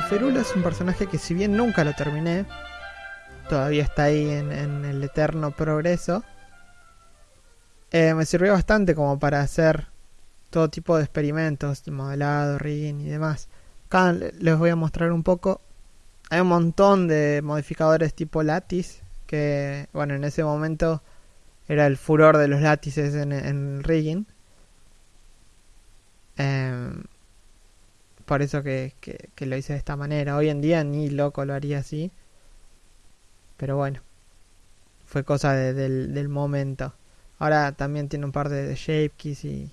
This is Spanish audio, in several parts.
No, Ferulo es un personaje que si bien nunca lo terminé, todavía está ahí en, el eterno progreso. eh, me sirvió bastante como para hacer todo tipo de experimentos, modelado, rigging y demás. Acá le- les voy a mostrar un poco. Hay un montón de modificadores tipo Lattice, que bueno, en ese momento era el furor de los látices en, en rigging. Em, por eso que, que- lo hice de esta manera. Hoy en día ni loco lo haría así. Pero bueno, fue cosa de- del, del momento. Ahora también tiene un par de, de shape keys y,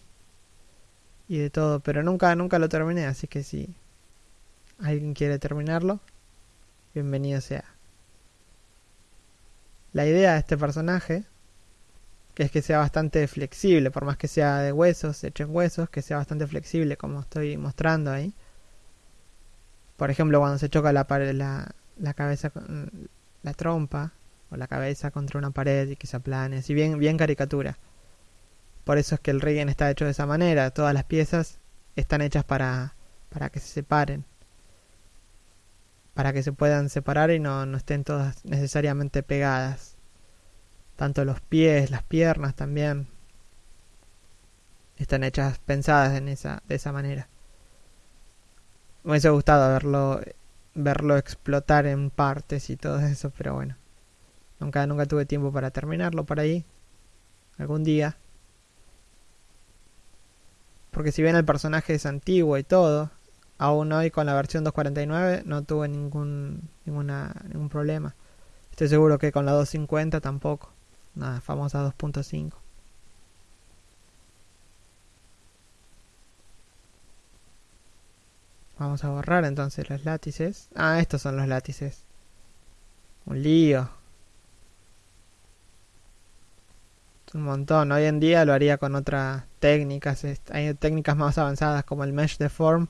y de todo. Pero nunca, nunca lo terminé. Así que si alguien quiere terminarlo, bienvenido sea. La idea de este personaje que es que sea bastante flexible, por más que sea de huesos, hecho en huesos, que sea bastante flexible, como estoy mostrando ahí. Por ejemplo, cuando se choca la, la, la cabeza la trompa o la cabeza contra una pared y que se aplane, así bien, bien caricatura. Por eso es que el rigging está hecho de esa manera, todas las piezas están hechas para, para que se separen. Para que se puedan separar y no, no estén todas necesariamente pegadas tanto los pies, las piernas también están hechas pensadas en esa de esa manera. Me hubiese gustado verlo verlo explotar en partes y todo eso, pero bueno. Nunca nunca tuve tiempo para terminarlo por ahí. Algún día. Porque si bien el personaje es antiguo y todo, aún hoy con la versión 249 no tuve ningún ninguna ningún problema. Estoy seguro que con la 250 tampoco. Nada, famosa 2.5. Vamos a borrar entonces los látices. Ah, estos son los látices. Un lío. Un montón. Hoy en día lo haría con otras técnicas. Hay técnicas más avanzadas como el mesh deform.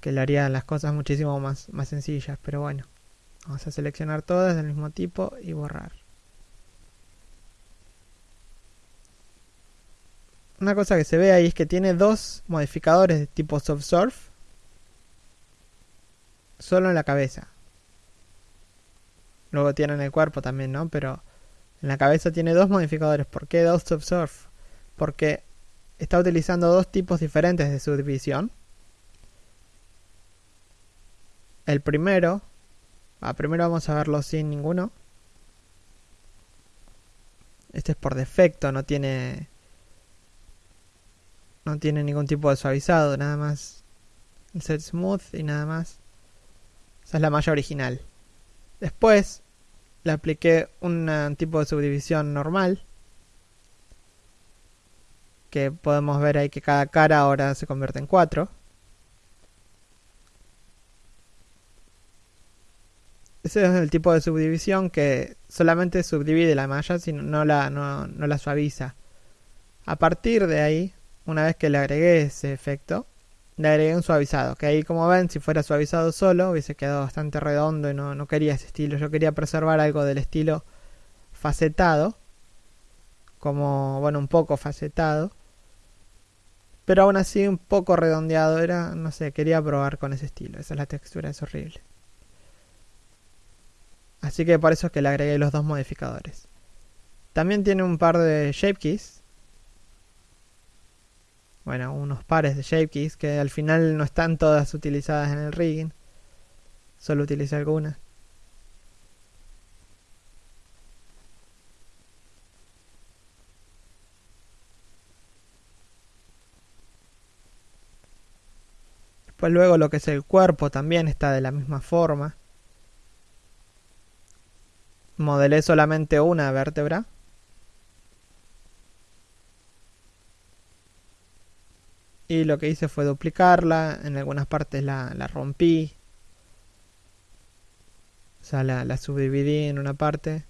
Que le harían las cosas muchísimo más, más sencillas. Pero bueno. Vamos a seleccionar todas del mismo tipo y borrar. Una cosa que se ve ahí es que tiene dos modificadores de tipo soft surf solo en la cabeza. Luego tiene en el cuerpo también, ¿no? Pero en la cabeza tiene dos modificadores. ¿Por qué dos soft surf? Porque está utilizando dos tipos diferentes de subdivisión. El primero Ah, primero vamos a verlo sin ninguno. Este es por defecto, no tiene. No tiene ningún tipo de suavizado, nada más. El set smooth y nada más. Esa es la malla original. Después le apliqué un tipo de subdivisión normal. Que podemos ver ahí que cada cara ahora se convierte en cuatro. Ese es el tipo de subdivisión que solamente subdivide la malla, sino no la, no, no la suaviza. A partir de ahí, una vez que le agregué ese efecto, le agregué un suavizado. Que ahí, como ven, si fuera suavizado solo, hubiese quedado bastante redondo y no, no quería ese estilo. Yo quería preservar algo del estilo facetado. Como, bueno, un poco facetado. Pero aún así un poco redondeado. Era, no sé, quería probar con ese estilo. Esa es la textura, es horrible. Así que por eso es que le agregué los dos modificadores. También tiene un par de shape keys. Bueno, unos pares de shape keys que al final no están todas utilizadas en el rigging. Solo utilicé algunas. Después luego lo que es el cuerpo también está de la misma forma modelé solamente una vértebra. Y lo que hice fue duplicarla, en algunas partes la, la rompí. O sea, la, la, subdividí en una parte,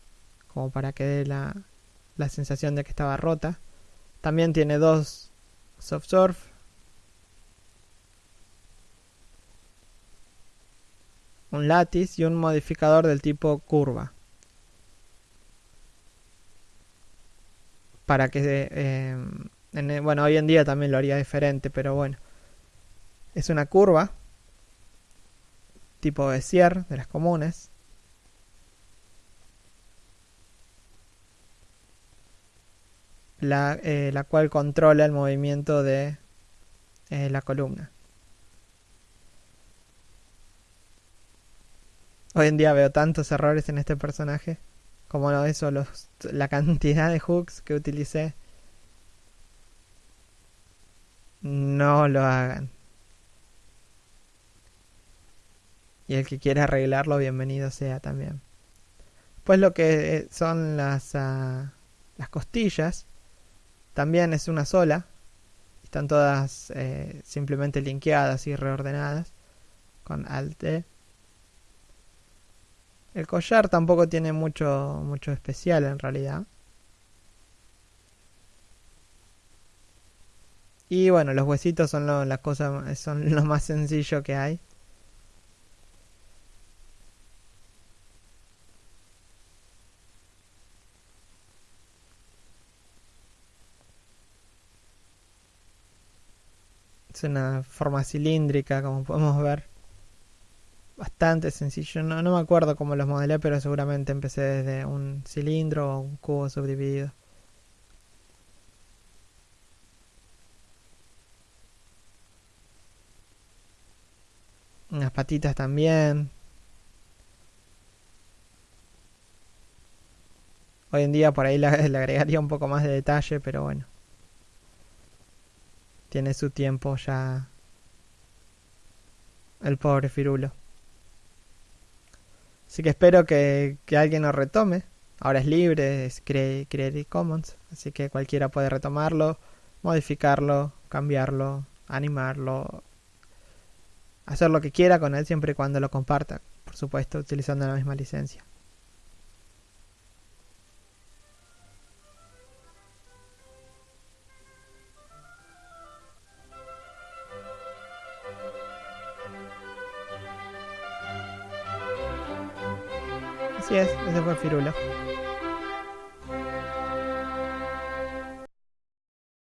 como para que dé la, la sensación de que estaba rota. También tiene dos soft surf. Un lattice y un modificador del tipo curva. para que eh, en, bueno hoy en día también lo haría diferente pero bueno es una curva tipo Bezier de las comunes. La, eh, la cual controla el movimiento de eh, la columna. Hoy en día veo tantos errores en este personaje, como eso, los, la cantidad de hooks que utilicé. No lo hagan. Y el que quiera arreglarlo, bienvenido sea también. Pues lo que eh, son las, ah, las costillas, también es una sola. Están todas eh, simplemente linkeadas y reordenadas con Alt -E. El collar tampoco tiene mucho, mucho especial en realidad. Y bueno, los huesitos son lo, las cosas, son lo más sencillo que hay. Es una forma cilíndrica, como podemos ver. Bastante sencillo. No, no me acuerdo cómo los modelé, pero seguramente empecé desde un cilindro o un cubo subdividido. Unas patitas también. Hoy en día por ahí le, agregaría un poco más de detalle, pero bueno. Tiene su tiempo ya el pobre Firulo. Así que espero que, que alguien lo retome. Ahora es libre, es Creative Commons, así que cualquiera puede retomarlo, modificarlo, cambiarlo, animarlo, hacer lo que quiera con él siempre y cuando lo comparta, por supuesto, utilizando la misma licencia. Así es, ese fue Firulo.